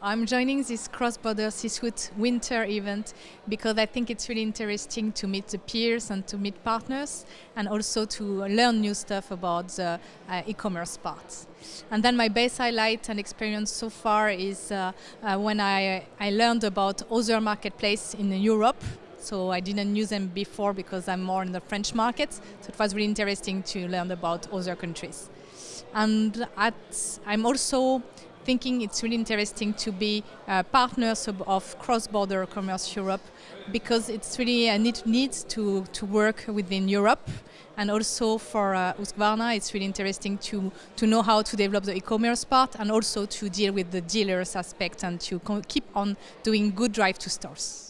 I'm joining this cross-border C-suite winter event because I think it's really interesting to meet the peers and to meet partners and also to learn new stuff about the uh, e-commerce part. And then my best highlight and experience so far is uh, uh, when I, I learned about other marketplaces in Europe so I didn't use them before because I'm more in the French market. So it was really interesting to learn about other countries. And at, I'm also thinking it's really interesting to be uh, partners of, of cross-border commerce Europe because it's really a need, need to, to work within Europe and also for uh, it's really interesting to, to know how to develop the e-commerce part and also to deal with the dealers aspect and to keep on doing good drive to stores.